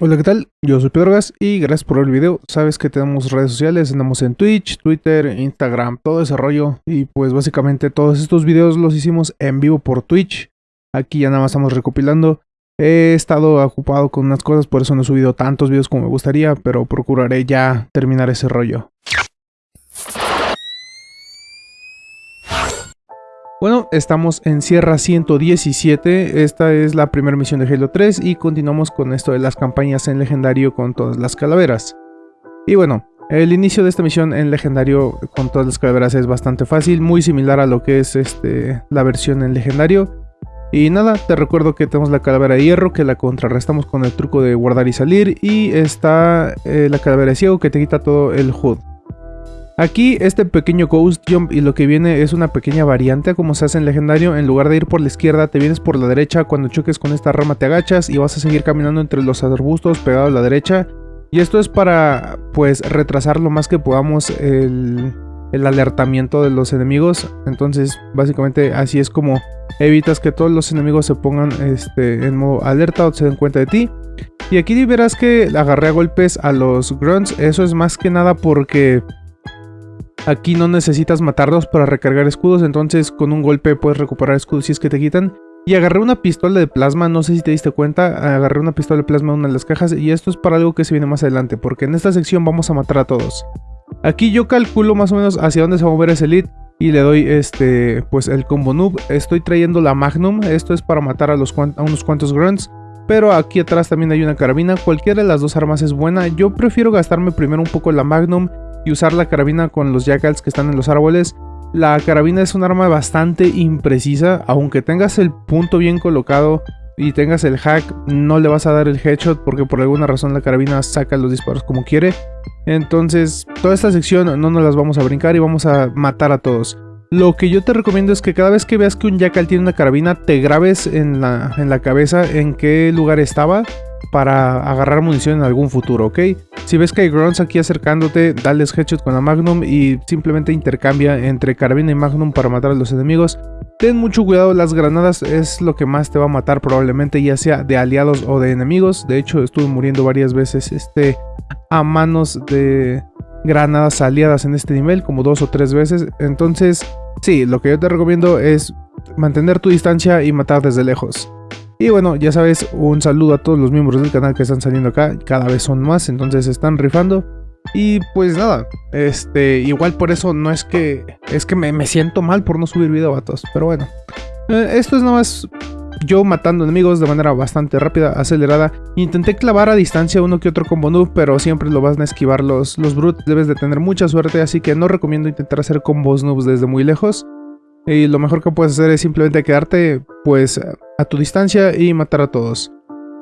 Hola, ¿qué tal? Yo soy Pedro Gas y gracias por ver el video. Sabes que tenemos redes sociales, andamos en Twitch, Twitter, Instagram, todo ese rollo. Y pues básicamente todos estos videos los hicimos en vivo por Twitch. Aquí ya nada más estamos recopilando. He estado ocupado con unas cosas, por eso no he subido tantos videos como me gustaría, pero procuraré ya terminar ese rollo. Bueno, estamos en Sierra 117, esta es la primera misión de Halo 3 y continuamos con esto de las campañas en Legendario con todas las calaveras. Y bueno, el inicio de esta misión en Legendario con todas las calaveras es bastante fácil, muy similar a lo que es este, la versión en Legendario. Y nada, te recuerdo que tenemos la calavera de hierro que la contrarrestamos con el truco de guardar y salir y está eh, la calavera de ciego que te quita todo el HUD. Aquí este pequeño Ghost Jump y lo que viene es una pequeña variante como se hace en legendario. En lugar de ir por la izquierda te vienes por la derecha. Cuando choques con esta rama te agachas y vas a seguir caminando entre los arbustos pegado a la derecha. Y esto es para pues retrasar lo más que podamos el, alertamiento de los enemigos. Entonces básicamente así es como evitas que todos los enemigos se pongan este, en modo alerta o se den cuenta de ti. Y aquí verás que agarré a golpes a los grunts. Eso es más que nada porque Aquí no necesitas matarlos para recargar escudos, entonces con un golpe puedes recuperar escudos si es que te quitan. Y agarré una pistola de plasma, no sé si te diste cuenta, agarré una pistola de plasma en una de las cajas y esto es para algo que se viene más adelante, porque en esta sección vamos a matar a todos. Aquí yo calculo más o menos hacia dónde se va a mover ese elite y le doy este pues el combo noob. Estoy trayendo la magnum, esto es para matar a, los a unos cuantos grunts. Pero aquí atrás también hay una carabina, cualquiera de las dos armas es buena. Yo prefiero gastarme primero un poco la magnum y usar la carabina con los jackals que están en los árboles. La carabina es un arma bastante imprecisa, aunque tengas el punto bien colocado y tengas el hack, no le vas a dar el headshot porque por alguna razón la carabina saca los disparos como quiere. Entonces, toda esta sección no nos las vamos a brincar y vamos a matar a todos. Lo que yo te recomiendo es que cada vez que veas que un jackal tiene una carabina, te grabes en la, en la cabeza en qué lugar estaba para agarrar munición en algún futuro, ¿ok? Si ves que hay grunts aquí acercándote, dales headshot con la Magnum y simplemente intercambia entre carabina y Magnum para matar a los enemigos. Ten mucho cuidado, las granadas es lo que más te va a matar probablemente, ya sea de aliados o de enemigos. De hecho, estuve muriendo varias veces este, a manos de granadas aliadas en este nivel, como dos o tres veces. Entonces, sí, lo que yo te recomiendo es mantener tu distancia y matar desde lejos. Y bueno, ya sabes, un saludo a todos los miembros del canal que están saliendo acá, cada vez son más, entonces están rifando. Y pues nada, este, igual por eso no es que, es que me, siento mal por no subir video, vatos, pero bueno. Eh, esto es nada más yo matando enemigos de manera bastante rápida, acelerada. Intenté clavar a distancia uno que otro combo noob, pero siempre lo vas a esquivar los, los brutes. Debes de tener mucha suerte, así que no recomiendo intentar hacer combos noobs desde muy lejos. Y lo mejor que puedes hacer es simplemente quedarte pues a tu distancia y matar a todos.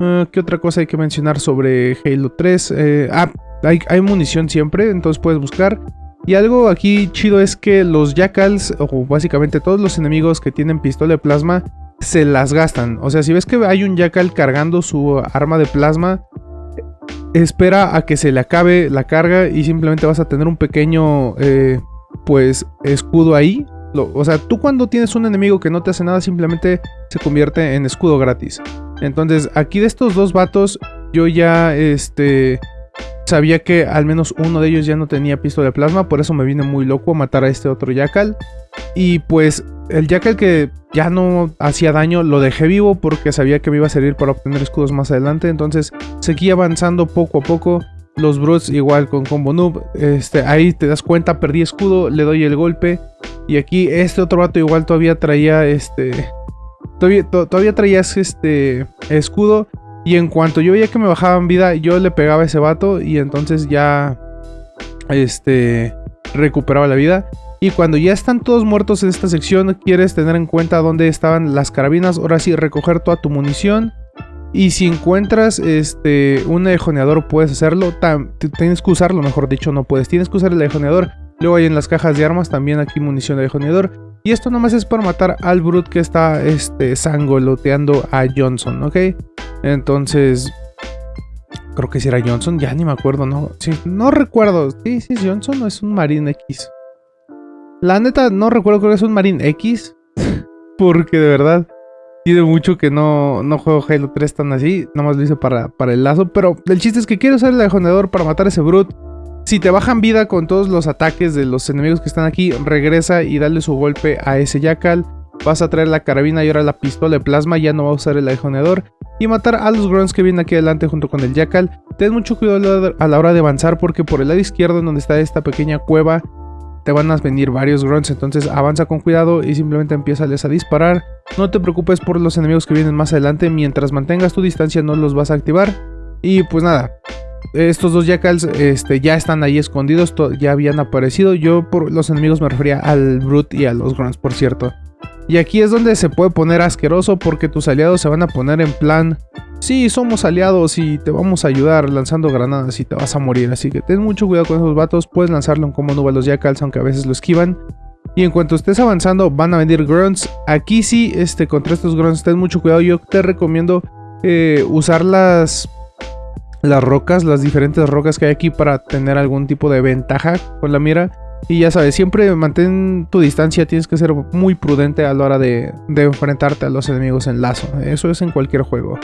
Ah, ¿Qué otra cosa hay que mencionar sobre Halo 3? Eh, ah, hay, munición siempre, entonces puedes buscar. Y algo aquí chido es que los Jackals, o básicamente todos los enemigos que tienen pistola de plasma, se las gastan. O sea, si ves que hay un Jackal cargando su arma de plasma, espera a que se le acabe la carga y simplemente vas a tener un pequeño, eh, pues, escudo ahí o sea, tú cuando tienes un enemigo que no te hace nada, simplemente se convierte en escudo gratis. Entonces, aquí de estos dos vatos, yo ya, este... Sabía que al menos uno de ellos ya no tenía pistola de plasma, por eso me vine muy loco a matar a este otro Jackal. Y pues el Jackal que ya no hacía daño lo dejé vivo porque sabía que me iba a servir para obtener escudos más adelante. Entonces seguí avanzando poco a poco. Los Brutes igual con combo noob. Este, ahí te das cuenta, perdí escudo, le doy el golpe. Y aquí este otro vato igual todavía traía este... Todavía, todavía traías este escudo. Y en cuanto yo veía que me bajaban vida, yo le pegaba a ese vato. Y entonces ya... Este... Recuperaba la vida. Y cuando ya están todos muertos en esta sección, quieres tener en cuenta dónde estaban las carabinas. Ahora sí, recoger toda tu munición. Y si encuentras este, un ejoneador, puedes hacerlo. tienes que usarlo, mejor dicho, no puedes. Tienes que usar el ejoneador Luego hay en las cajas de armas también aquí munición de ejoneador. Y esto nomás es para matar al Brute que está este, sangoloteando a Johnson, ¿ok? Entonces, creo que si era Johnson, ya ni me acuerdo, ¿no? No recuerdo. Sí, sí es Johnson o es un Marine X. La neta, no recuerdo, creo que es un Marine X. Porque de verdad, tiene mucho que no, no juego Halo 3 tan así. Nada más lo hice para, para el lazo. Pero el chiste es que quiero usar el ajonador para matar a ese Brute. Si te bajan vida con todos los ataques de los enemigos que están aquí, regresa y dale su golpe a ese Jackal. Vas a traer la carabina y ahora la pistola de plasma, ya no va a usar el ajoneador. Y matar a los grunts que vienen aquí adelante junto con el Jackal. Ten mucho cuidado a la hora de avanzar porque por el lado izquierdo donde está esta pequeña cueva te van a venir varios grunts, entonces avanza con cuidado y simplemente empieza a disparar. No te preocupes por los enemigos que vienen más adelante, mientras mantengas tu distancia no los vas a activar. Y pues nada, estos dos jackals este, ya están ahí escondidos, ya habían aparecido. Yo por los enemigos me refería al Brute y a los grunts, por cierto. Y aquí es donde se puede poner asqueroso porque tus aliados se van a poner en plan Sí, somos aliados y te vamos a ayudar lanzando granadas y te vas a morir. Así que ten mucho cuidado con esos vatos. Puedes lanzarlo en como nube a los jackals, aunque a veces lo esquivan. Y en cuanto estés avanzando, van a venir grunts. Aquí sí, este, contra estos grunts, ten mucho cuidado. Yo te recomiendo eh, usar las, las rocas, las diferentes rocas que hay aquí para tener algún tipo de ventaja con la mira. Y ya sabes, siempre mantén tu distancia, tienes que ser muy prudente a la hora de, enfrentarte a los enemigos en lazo. Eso es en cualquier juego.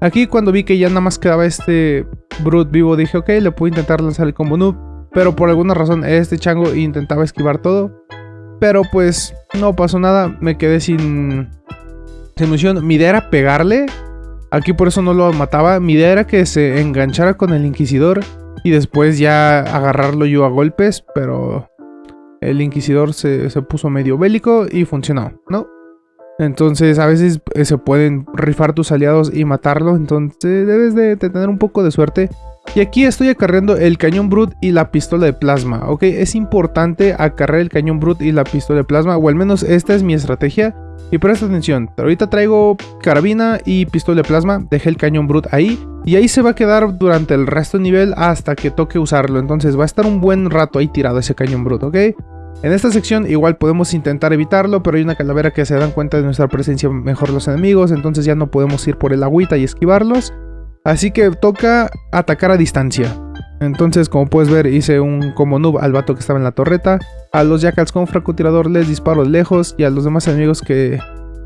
Aquí cuando vi que ya nada más quedaba este Brute vivo, dije, ok, le puedo intentar lanzar el combo noob. Pero por alguna razón este chango intentaba esquivar todo. Pero pues no pasó nada, me quedé sin, sin munición. Mi idea era pegarle. Aquí por eso no lo mataba. Mi idea era que se enganchara con el Inquisidor. Y después ya agarrarlo yo a golpes. Pero el Inquisidor se, se puso medio bélico y funcionó, ¿no? Entonces a veces eh, se pueden rifar tus aliados y matarlos. Entonces debes de, tener un poco de suerte. Y aquí estoy acarreando el cañón brut y la pistola de plasma, ¿ok? Es importante acarrear el cañón brut y la pistola de plasma, o al menos esta es mi estrategia. Y presta atención, ahorita traigo carabina y pistola de plasma, dejé el cañón brut ahí. Y ahí se va a quedar durante el resto del nivel hasta que toque usarlo. Entonces va a estar un buen rato ahí tirado ese cañón brut, ¿ok? En esta sección igual podemos intentar evitarlo, pero hay una calavera que se dan cuenta de nuestra presencia mejor los enemigos, entonces ya no podemos ir por el agüita y esquivarlos. Así que toca atacar a distancia. Entonces, como puedes ver, hice un como noob al vato que estaba en la torreta. A los jackals con francotirador les disparo lejos y a los demás enemigos que,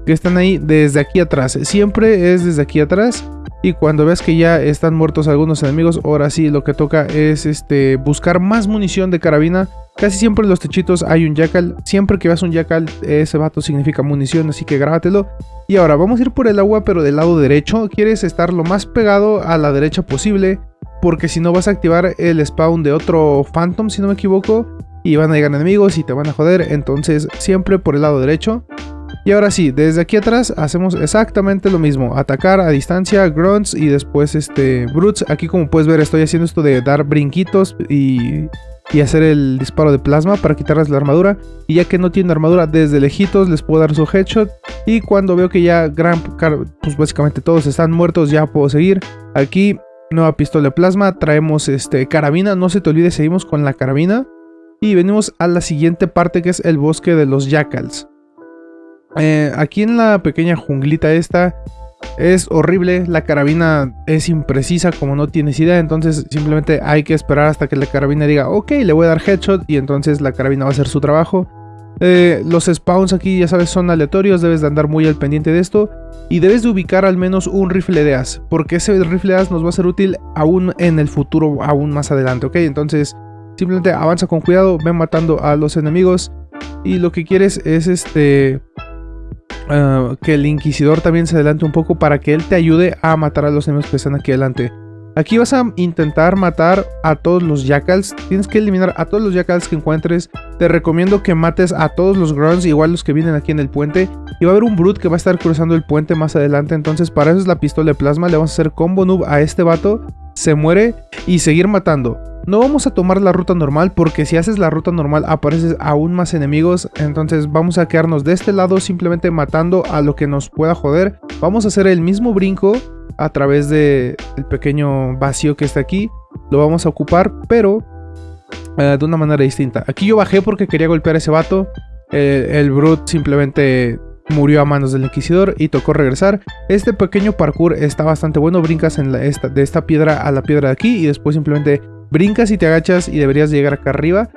que están ahí desde aquí atrás. Siempre es desde aquí atrás. Y cuando ves que ya están muertos algunos enemigos, ahora sí lo que toca es este buscar más munición de carabina Casi siempre en los techitos hay un jackal. Siempre que veas un jackal, ese vato significa munición, así que grábatelo. Y ahora vamos a ir por el agua, pero del lado derecho. Quieres estar lo más pegado a la derecha posible, porque si no vas a activar el spawn de otro Phantom, si no me equivoco. Y van a llegar enemigos y te van a joder, entonces siempre por el lado derecho. Y ahora sí, desde aquí atrás hacemos exactamente lo mismo. Atacar a distancia, grunts y después este brutes. Aquí como puedes ver estoy haciendo esto de dar brinquitos y y hacer el disparo de plasma para quitarles la armadura. Y ya que no tienen armadura, desde lejitos les puedo dar su headshot. Y cuando veo que ya gran, pues básicamente todos están muertos, ya puedo seguir. Aquí, nueva pistola de plasma, traemos este carabina. No se te olvide, seguimos con la carabina. Y venimos a la siguiente parte que es el bosque de los jackals. Eh, aquí en la pequeña junglita esta es horrible, la carabina es imprecisa como no tienes idea, entonces simplemente hay que esperar hasta que la carabina diga, ok, le voy a dar headshot y entonces la carabina va a hacer su trabajo. Eh, los spawns aquí ya sabes son aleatorios, debes de andar muy al pendiente de esto y debes de ubicar al menos un rifle de as, porque ese rifle de as nos va a ser útil aún en el futuro, aún más adelante, ok, entonces simplemente avanza con cuidado, ven matando a los enemigos y lo que quieres es este Ah, que el Inquisidor también se adelante un poco para que él te ayude a matar a los enemigos que están aquí adelante. Aquí vas a intentar matar a todos los Jackals. Tienes que eliminar a todos los Jackals que encuentres. Te recomiendo que mates a todos los Grunts, igual los que vienen aquí en el puente. Y va a haber un Brute que va a estar cruzando el puente más adelante. Entonces para eso es la pistola de plasma. Le vamos a hacer combo noob a este vato. Se muere y seguir matando. No vamos a tomar la ruta normal porque si haces la ruta normal apareces aún más enemigos. Entonces vamos a quedarnos de este lado simplemente matando a lo que nos pueda joder. Vamos a hacer el mismo brinco a través del pequeño vacío que está aquí. Lo vamos a ocupar pero eh, de una manera distinta. Aquí yo bajé porque quería golpear a ese vato. El Brute simplemente murió a manos del Inquisidor y tocó regresar. Este pequeño parkour está bastante bueno, brincas en la, esta, de esta piedra a la piedra de aquí y después simplemente brincas y te agachas y deberías llegar acá arriba.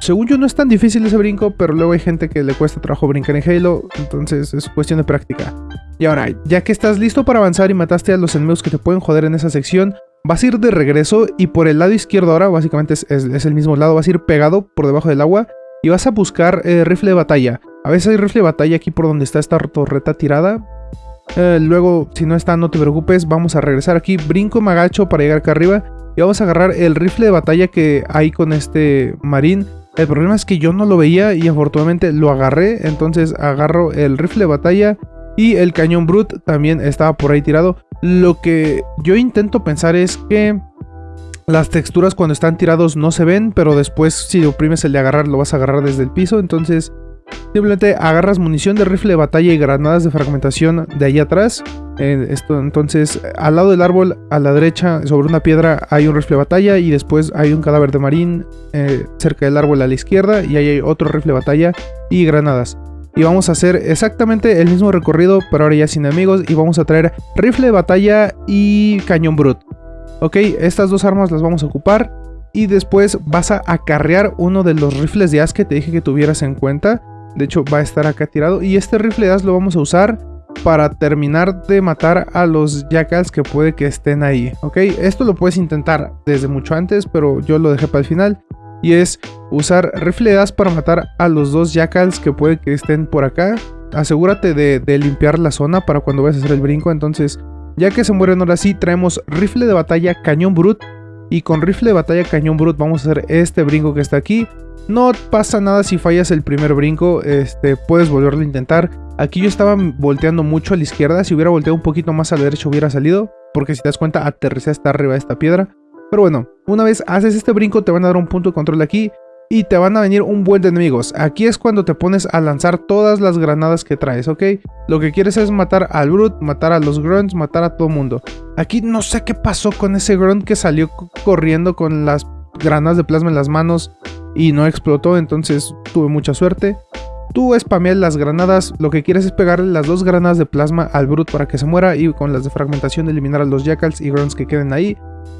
según yo no es tan difícil ese brinco, pero luego hay gente que le cuesta trabajo brincar en Halo, entonces es cuestión de práctica. Y ahora, ya que estás listo para avanzar y mataste a los enemigos que te pueden joder en esa sección, vas a ir de regreso y por el lado izquierdo ahora, básicamente es, el mismo lado, vas a ir pegado por debajo del agua y vas a buscar eh, rifle de batalla. A veces hay rifle de batalla aquí por donde está esta torreta tirada. Eh, luego, si no está, no te preocupes, vamos a regresar aquí, brinco, me agacho para llegar acá arriba y vamos a agarrar el rifle de batalla que hay con este marín. El problema es que yo no lo veía y afortunadamente lo agarré, entonces agarro el rifle de batalla y el cañón Brut también estaba por ahí tirado. Lo que yo intento pensar es que las texturas cuando están tirados no se ven, pero después si oprimes el de agarrar lo vas a agarrar desde el piso. Entonces simplemente agarras munición de rifle de batalla y granadas de fragmentación de ahí atrás. Esto, entonces al lado del árbol a la derecha sobre una piedra hay un rifle batalla y después hay un cadáver de marín eh, cerca del árbol a la izquierda y ahí hay otro rifle batalla y granadas y vamos a hacer exactamente el mismo recorrido, pero ahora ya sin enemigos y vamos a traer rifle de batalla y cañón brut. Ok, estas dos armas las vamos a ocupar y después vas a acarrear uno de los rifles de as que te dije que tuvieras en cuenta. De hecho va a estar acá tirado y este rifle de as lo vamos a usar para terminar de matar a los jackals que puede que estén ahí, ¿ok? Esto lo puedes intentar desde mucho antes, pero yo lo dejé para el final y es usar rifledas para matar a los dos jackals que puede que estén por acá. Asegúrate de, limpiar la zona para cuando vayas a hacer el brinco. Entonces, ya que se mueren ahora sí, traemos rifle de batalla cañón brut. Y con rifle de batalla cañón brut vamos a hacer este brinco que está aquí. No pasa nada si fallas el primer brinco, este, puedes volverlo a intentar. Aquí yo estaba volteando mucho a la izquierda, si hubiera volteado un poquito más a la derecha hubiera salido. Porque si te das cuenta, aterricé hasta arriba de esta piedra. Pero bueno, una vez haces este brinco te van a dar un punto de control aquí y te van a venir un buen de enemigos. Aquí es cuando te pones a lanzar todas las granadas que traes, ¿ok? Lo que quieres es matar al Brute, matar a los Grunts, matar a todo mundo. Aquí no sé qué pasó con ese Grunt que salió corriendo con las granadas de plasma en las manos y no explotó, entonces tuve mucha suerte. Tú spameas las granadas, lo que quieres es pegarle las dos granadas de plasma al Brute para que se muera y con las de fragmentación eliminar a los Jackals y Grunts que queden ahí.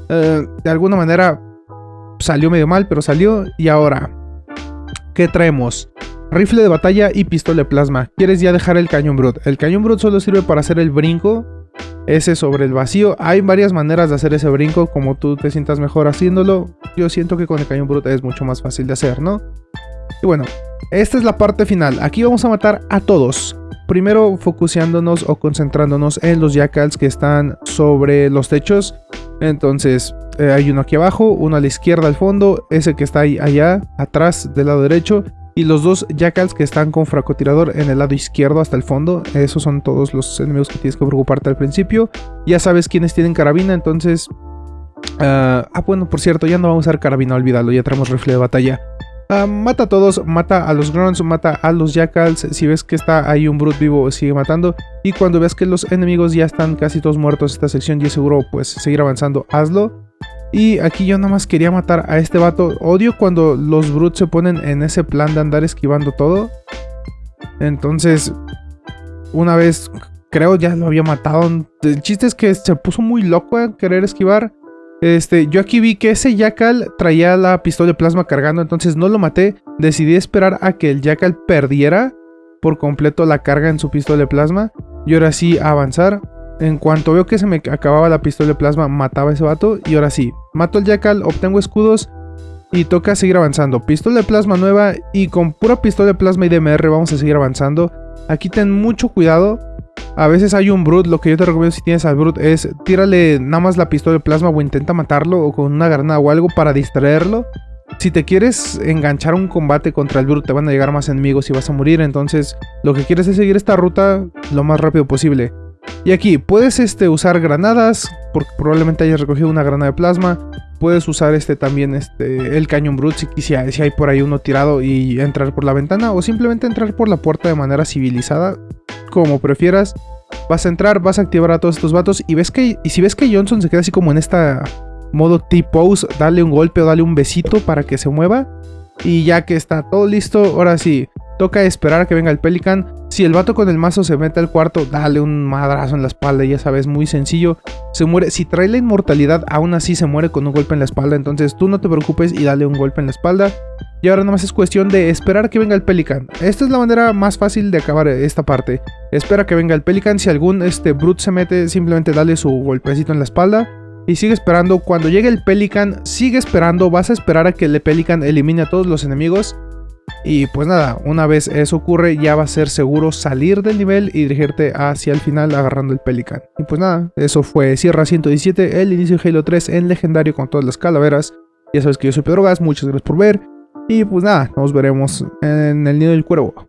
Eh, de alguna manera salió medio mal, pero salió. Y ahora, ¿qué traemos? Rifle de batalla y pistola de plasma. ¿Quieres ya dejar el cañón brut? El cañón brut solo sirve para hacer el brinco. Ese sobre el vacío. Hay varias maneras de hacer ese brinco. Como tú te sientas mejor haciéndolo. Yo siento que con el cañón brut es mucho más fácil de hacer, ¿no? Y bueno, esta es la parte final. Aquí vamos a matar a todos. Primero focuseándonos o concentrándonos en los jackals que están sobre los techos. Entonces eh, hay uno aquí abajo, uno a la izquierda al fondo, ese que está ahí allá atrás del lado derecho y los dos jackals que están con francotirador en el lado izquierdo hasta el fondo. Esos son todos los enemigos que tienes que preocuparte al principio. Ya sabes quiénes tienen carabina, entonces... ah, ah bueno, por cierto, ya no vamos a usar carabina, olvídalo, ya tenemos rifle de batalla. Ah, mata a todos, mata a los grunts, mata a los jackals. Si ves que está ahí un brute vivo, sigue matando. Y cuando ves que los enemigos ya están casi todos muertos esta sección y seguro pues seguir avanzando, hazlo. Y aquí yo nada más quería matar a este vato. Odio cuando los brutes se ponen en ese plan de andar esquivando todo. Entonces, una vez creo ya lo había matado. El chiste es que se puso muy loco a querer esquivar. Este, yo aquí vi que ese Jackal traía la pistola de plasma cargando, entonces no lo maté. Decidí esperar a que el Jackal perdiera por completo la carga en su pistola de plasma. Y ahora sí avanzar. En cuanto veo que se me acababa la pistola de plasma, mataba a ese vato. Y ahora sí, mato al Jackal, obtengo escudos y toca seguir avanzando. Pistola de plasma nueva y con pura pistola de plasma y DMR vamos a seguir avanzando. Aquí ten mucho cuidado a veces hay un Brute, lo que yo te recomiendo si tienes al Brute es tírale nada más la pistola de plasma o intenta matarlo o con una granada o algo para distraerlo. Si te quieres enganchar un combate contra el Brute te van a llegar más enemigos y vas a morir, entonces lo que quieres es seguir esta ruta lo más rápido posible. Y aquí puedes este, usar granadas, porque probablemente hayas recogido una granada de plasma. Puedes usar este también este, el cañón brute si, si hay por ahí uno tirado y entrar por la ventana. O simplemente entrar por la puerta de manera civilizada como prefieras. Vas a entrar, vas a activar a todos estos vatos y ves que y si ves que Johnson se queda así como en esta modo T-pose, dale un golpe o dale un besito para que se mueva. Y ya que está todo listo, ahora sí, Toca esperar a que venga el Pelican. Si el vato con el mazo se mete al cuarto, dale un madrazo en la espalda, ya sabes, muy sencillo. Se muere. Si trae la inmortalidad, aún así se muere con un golpe en la espalda. Entonces tú no te preocupes y dale un golpe en la espalda. Y ahora nomás es cuestión de esperar que venga el Pelican. Esta es la manera más fácil de acabar esta parte. Espera que venga el Pelican. Si algún este, Brute se mete, simplemente dale su golpecito en la espalda. Y sigue esperando. Cuando llegue el Pelican, sigue esperando. Vas a esperar a que el Pelican elimine a todos los enemigos. Y pues nada, una vez eso ocurre ya va a ser seguro salir del nivel y dirigirte hacia el final agarrando el Pelican. Y pues nada, eso fue Sierra 117, el inicio de Halo 3 en legendario con todas las calaveras. Ya sabes que yo soy Pedro Gas, muchas gracias por ver. Y pues nada, nos veremos en el nido del cuervo.